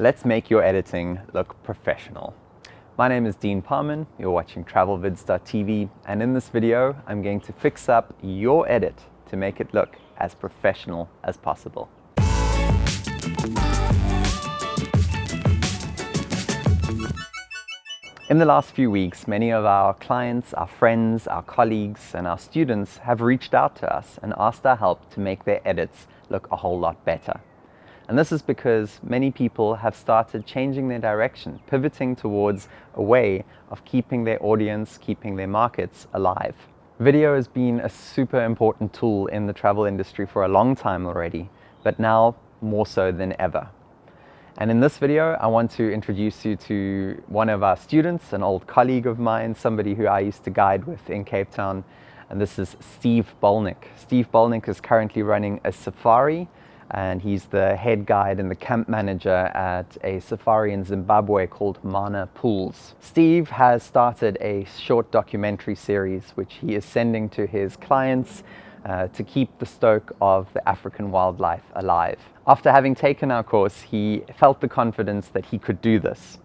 Let's make your editing look professional. My name is Dean Parman, you're watching TravelVids.tv, and in this video, I'm going to fix up your edit to make it look as professional as possible. In the last few weeks, many of our clients, our friends, our colleagues, and our students have reached out to us and asked our help to make their edits look a whole lot better. And this is because many people have started changing their direction, pivoting towards a way of keeping their audience, keeping their markets alive. Video has been a super important tool in the travel industry for a long time already, but now more so than ever. And in this video, I want to introduce you to one of our students, an old colleague of mine, somebody who I used to guide with in Cape Town, and this is Steve Bolnick. Steve Bolnick is currently running a safari and he's the head guide and the camp manager at a safari in Zimbabwe called Mana Pools. Steve has started a short documentary series which he is sending to his clients uh, to keep the stoke of the African wildlife alive. After having taken our course, he felt the confidence that he could do this.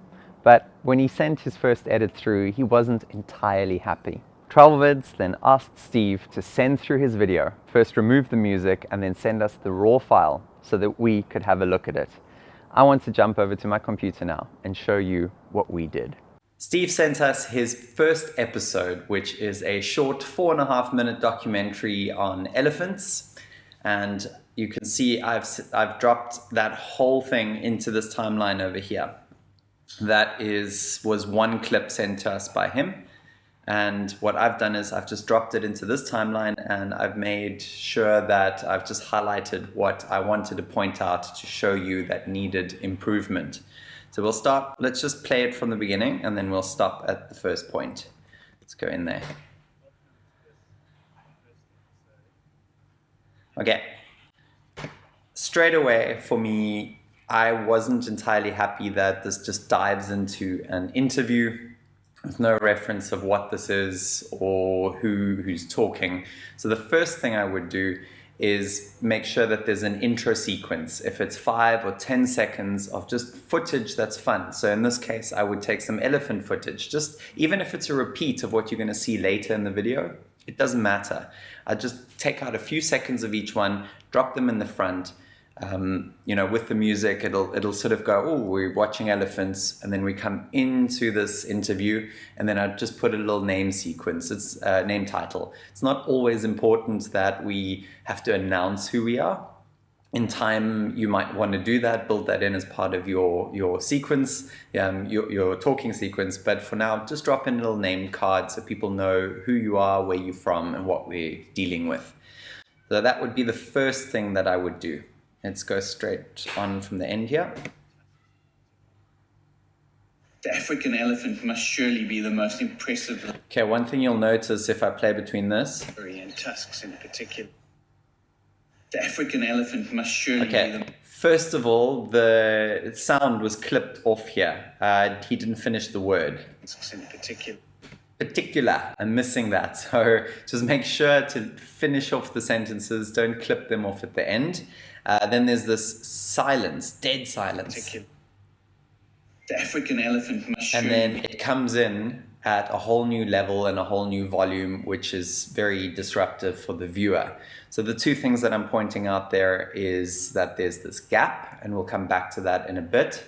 But when he sent his first edit through, he wasn't entirely happy. TravelVids then asked Steve to send through his video, first remove the music and then send us the raw file so that we could have a look at it. I want to jump over to my computer now and show you what we did. Steve sent us his first episode, which is a short four and a half minute documentary on elephants. And you can see I've, I've dropped that whole thing into this timeline over here. That is was one clip sent to us by him. And what I've done is I've just dropped it into this timeline and I've made sure that I've just highlighted what I wanted to point out to show you that needed improvement. So we'll start, let's just play it from the beginning and then we'll stop at the first point. Let's go in there. Okay. Straight away for me, I wasn't entirely happy that this just dives into an interview there's no reference of what this is or who who's talking. So the first thing I would do is make sure that there's an intro sequence. If it's five or 10 seconds of just footage that's fun. So in this case, I would take some elephant footage, just even if it's a repeat of what you're gonna see later in the video, it doesn't matter. I just take out a few seconds of each one, drop them in the front, um, you know, with the music, it'll it'll sort of go, oh, we're watching elephants, and then we come into this interview, and then I just put a little name sequence. It's uh, name title. It's not always important that we have to announce who we are. In time, you might want to do that, build that in as part of your your sequence, um, your your talking sequence. But for now, just drop in a little name card so people know who you are, where you're from, and what we're dealing with. So that would be the first thing that I would do. Let's go straight on from the end here. The African elephant must surely be the most impressive. Okay, one thing you'll notice if I play between this. And tusks in particular. The African elephant must surely okay. be the... First of all, the sound was clipped off here. Uh, he didn't finish the word. In particular. Particular, I'm missing that. So just make sure to finish off the sentences, don't clip them off at the end. Uh, then there's this silence, dead silence. The African elephant And then it comes in at a whole new level and a whole new volume, which is very disruptive for the viewer. So the two things that I'm pointing out there is that there's this gap, and we'll come back to that in a bit.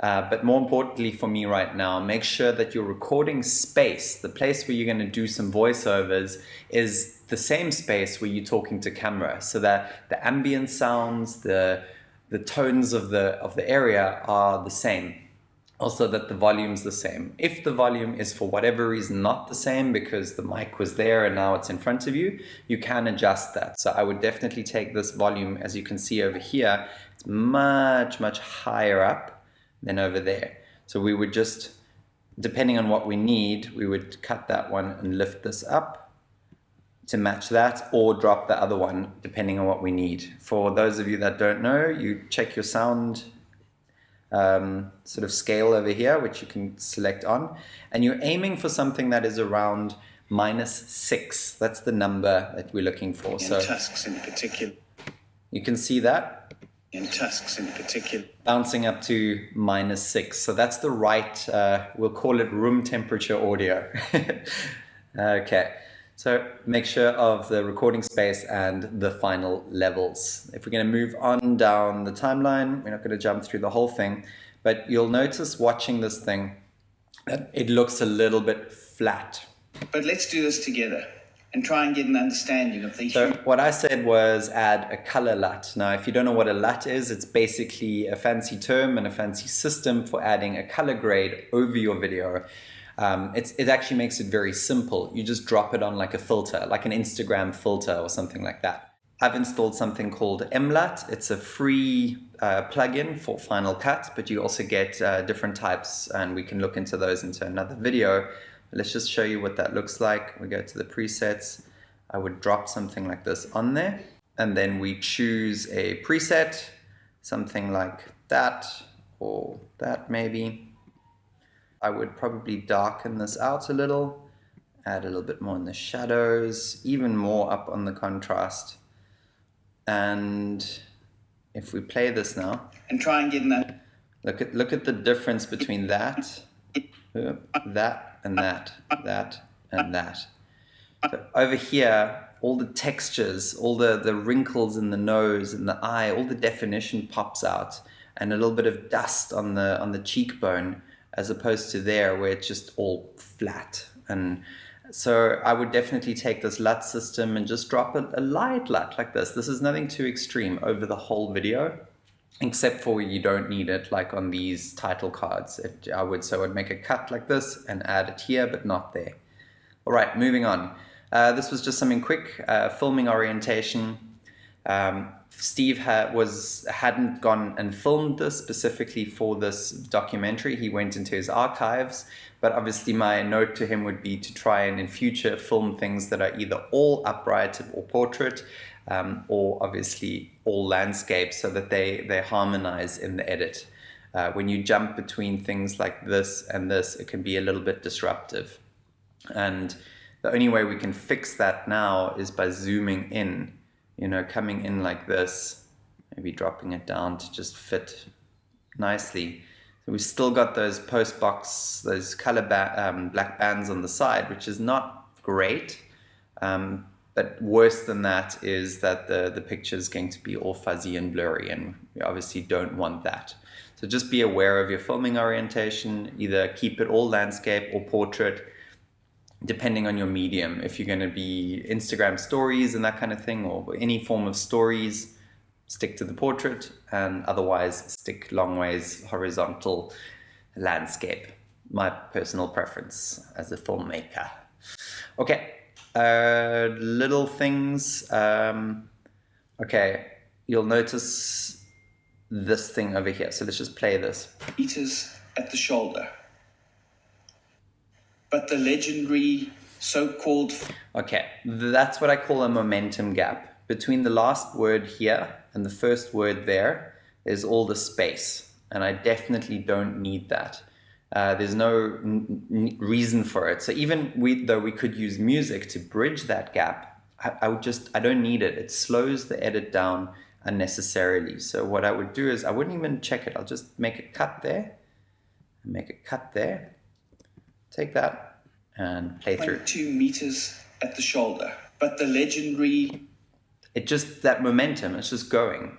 Uh, but more importantly for me right now, make sure that your recording space, the place where you're going to do some voiceovers, is the same space where you're talking to camera, so that the ambient sounds, the the tones of the of the area are the same. Also that the volume's the same. If the volume is for whatever reason not the same because the mic was there and now it's in front of you, you can adjust that. So I would definitely take this volume, as you can see over here, it's much, much higher up than over there. So we would just, depending on what we need, we would cut that one and lift this up to match that or drop the other one depending on what we need. For those of you that don't know, you check your sound um, sort of scale over here, which you can select on, and you're aiming for something that is around minus six. That's the number that we're looking for. And so tusks in particular. You can see that and tusks in particular. Bouncing up to minus six. So that's the right, uh, we'll call it room temperature audio. okay. So make sure of the recording space and the final levels. If we're going to move on down the timeline, we're not going to jump through the whole thing, but you'll notice watching this thing that it looks a little bit flat. But let's do this together and try and get an understanding of the So what I said was add a color LUT. Now, if you don't know what a LUT is, it's basically a fancy term and a fancy system for adding a color grade over your video. Um, it actually makes it very simple. You just drop it on like a filter, like an Instagram filter or something like that. I've installed something called MLUT. It's a free uh, plugin for Final Cut, but you also get uh, different types and we can look into those into another video. Let's just show you what that looks like. We go to the presets. I would drop something like this on there and then we choose a preset, something like that or that maybe. I would probably darken this out a little, add a little bit more in the shadows, even more up on the contrast. And if we play this now, and try and get that. Look at look at the difference between that, that, and that, that, and that. Over here, all the textures, all the, the wrinkles in the nose and the eye, all the definition pops out, and a little bit of dust on the on the cheekbone as opposed to there where it's just all flat. And so I would definitely take this LUT system and just drop a, a light LUT like this. This is nothing too extreme over the whole video, except for you don't need it like on these title cards. It, I would so I would make a cut like this and add it here, but not there. All right, moving on. Uh, this was just something quick, uh, filming orientation. Um, Steve ha was hadn't gone and filmed this specifically for this documentary. He went into his archives, but obviously my note to him would be to try and in future film things that are either all upright or portrait, um, or obviously all landscapes so that they they harmonize in the edit. Uh, when you jump between things like this and this, it can be a little bit disruptive, and the only way we can fix that now is by zooming in you know, coming in like this, maybe dropping it down to just fit nicely. So we've still got those post box, those color ba um, black bands on the side, which is not great. Um, but worse than that is that the, the picture is going to be all fuzzy and blurry and we obviously don't want that. So just be aware of your filming orientation, either keep it all landscape or portrait, depending on your medium, if you're going to be Instagram stories and that kind of thing, or any form of stories, stick to the portrait, and otherwise stick long ways horizontal landscape. My personal preference as a filmmaker. Okay, uh, little things. Um, okay, you'll notice this thing over here. So let's just play this. Meters at the shoulder but the legendary so-called... Okay, that's what I call a momentum gap. Between the last word here and the first word there is all the space, and I definitely don't need that. Uh, there's no reason for it. So even we, though we could use music to bridge that gap, I, I would just, I don't need it. It slows the edit down unnecessarily. So what I would do is I wouldn't even check it. I'll just make a cut there, make a cut there, Take that and play through. Two meters at the shoulder, but the legendary. It just that momentum. It's just going.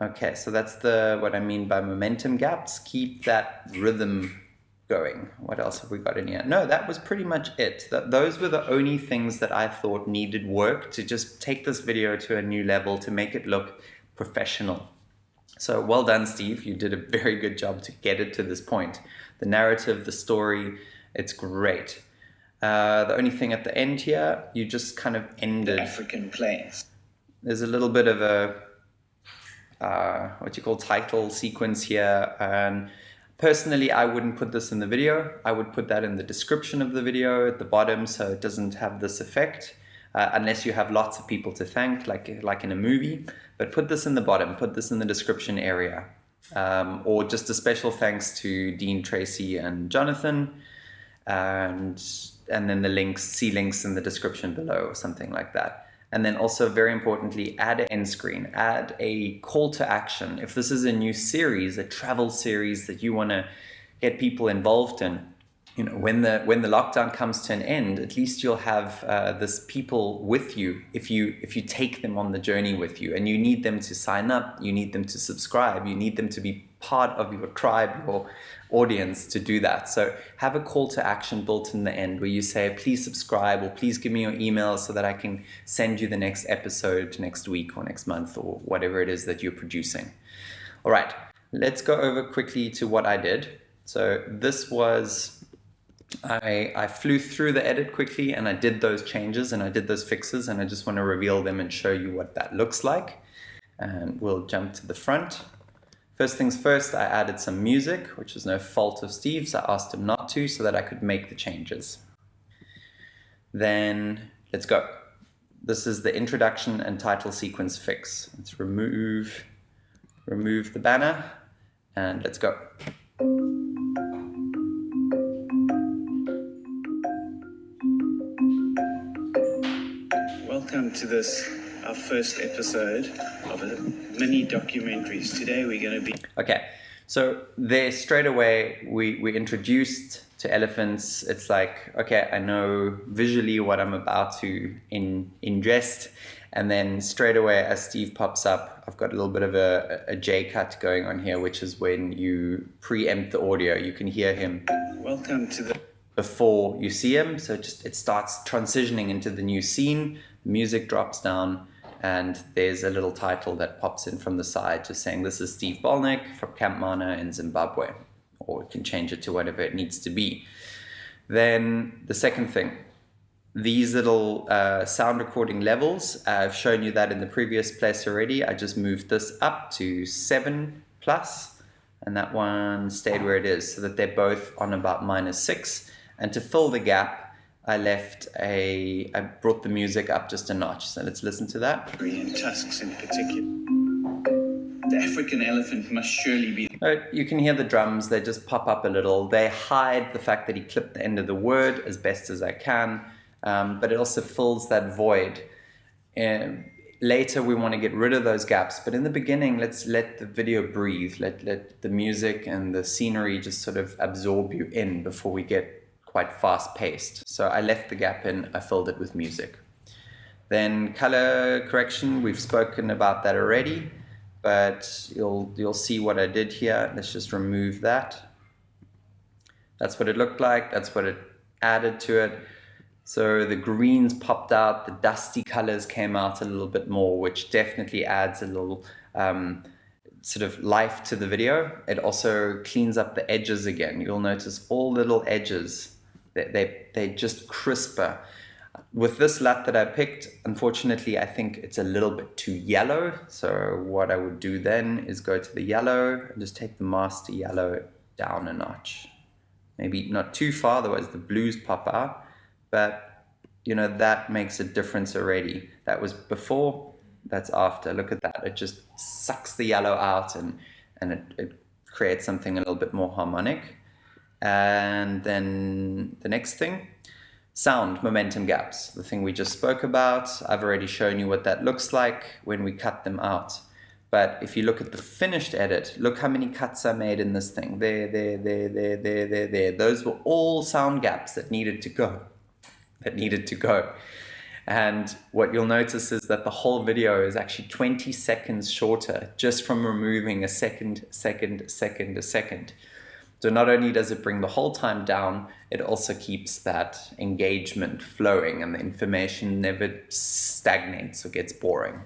Okay, so that's the what I mean by momentum gaps. Keep that rhythm going. What else have we got in here? No, that was pretty much it. That those were the only things that I thought needed work to just take this video to a new level to make it look professional. So well done, Steve. You did a very good job to get it to this point. The narrative, the story, it's great. Uh, the only thing at the end here, you just kind of ended. The African plains. There's a little bit of a, uh, what you call title sequence here. And personally, I wouldn't put this in the video. I would put that in the description of the video at the bottom so it doesn't have this effect. Uh, unless you have lots of people to thank, like, like in a movie. But put this in the bottom, put this in the description area. Um, or just a special thanks to Dean Tracy and Jonathan and and then the links, see links in the description below or something like that. And then also very importantly, add an end screen, add a call to action. If this is a new series, a travel series that you want to get people involved in, you know, when the when the lockdown comes to an end, at least you'll have uh, this people with you if you if you take them on the journey with you, and you need them to sign up, you need them to subscribe, you need them to be part of your tribe, your audience to do that. So have a call to action built in the end where you say, please subscribe or please give me your email so that I can send you the next episode next week or next month or whatever it is that you're producing. All right, let's go over quickly to what I did. So this was I, I flew through the edit quickly and I did those changes and I did those fixes and I just want to reveal them and show you what that looks like. And we'll jump to the front. First things first, I added some music, which is no fault of Steve's. I asked him not to so that I could make the changes. Then let's go. This is the introduction and title sequence fix. Let's remove, remove the banner and let's go. Welcome to this, our first episode of a mini documentaries. Today we're going to be. Okay, so there straight away we, we introduced to elephants. It's like, okay, I know visually what I'm about to in, ingest. And then straight away as Steve pops up, I've got a little bit of a, a J cut going on here, which is when you preempt the audio. You can hear him. Welcome to the before you see him. So just it starts transitioning into the new scene, music drops down, and there's a little title that pops in from the side just saying this is Steve Bolnick from Camp Mana in Zimbabwe. Or you can change it to whatever it needs to be. Then the second thing, these little uh, sound recording levels, I've shown you that in the previous place already. I just moved this up to seven plus, and that one stayed where it is so that they're both on about minus six. And to fill the gap, I left a, I brought the music up just a notch. So let's listen to that. and tusks in particular. The African elephant must surely be. Uh, You can hear the drums, they just pop up a little. They hide the fact that he clipped the end of the word as best as I can, um, but it also fills that void. And later we want to get rid of those gaps, but in the beginning, let's let the video breathe. Let, let the music and the scenery just sort of absorb you in before we get quite fast paced. So I left the gap in, I filled it with music. Then color correction, we've spoken about that already, but you'll, you'll see what I did here. Let's just remove that. That's what it looked like. That's what it added to it. So the greens popped out, the dusty colors came out a little bit more, which definitely adds a little um, sort of life to the video. It also cleans up the edges again. You'll notice all little edges, they, they, just crisper. With this LUT that I picked, unfortunately, I think it's a little bit too yellow. So what I would do then is go to the yellow and just take the master yellow down a notch. Maybe not too far, otherwise the blues pop out. But, you know, that makes a difference already. That was before, that's after. Look at that. It just sucks the yellow out and, and it, it creates something a little bit more harmonic. And then the next thing, sound momentum gaps, the thing we just spoke about. I've already shown you what that looks like when we cut them out. But if you look at the finished edit, look how many cuts I made in this thing. There, there, there, there, there, there, there. Those were all sound gaps that needed to go, that needed to go. And what you'll notice is that the whole video is actually 20 seconds shorter just from removing a second, second, second, a second. So not only does it bring the whole time down, it also keeps that engagement flowing and the information never stagnates or gets boring.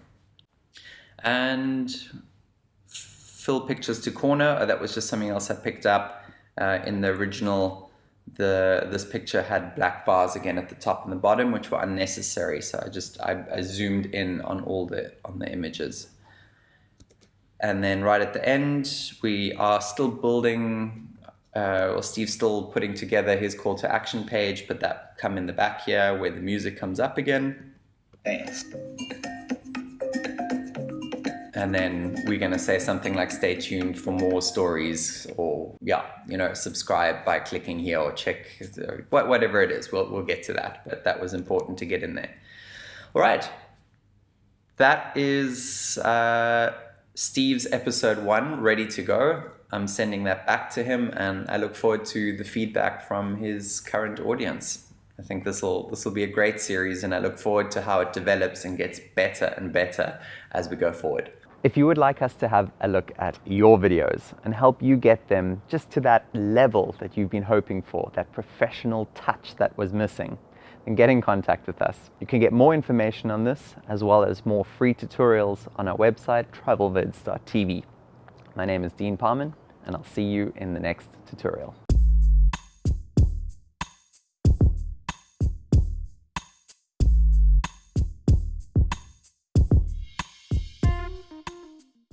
And fill pictures to corner, oh, that was just something else I picked up uh, in the original. The, this picture had black bars again at the top and the bottom, which were unnecessary. So I just, I, I zoomed in on all the, on the images. And then right at the end, we are still building uh, or Steve's still putting together his call to action page, but that come in the back here where the music comes up again. Thanks. And then we're going to say something like stay tuned for more stories or yeah, you know, subscribe by clicking here or check whatever it is. We'll, we'll get to that, but that was important to get in there. All right. that is uh, Steve's episode one ready to go. I'm sending that back to him, and I look forward to the feedback from his current audience. I think this will this will be a great series, and I look forward to how it develops and gets better and better as we go forward. If you would like us to have a look at your videos and help you get them just to that level that you've been hoping for, that professional touch that was missing, then get in contact with us. You can get more information on this as well as more free tutorials on our website travelvids.tv. My name is Dean Parman and I'll see you in the next tutorial.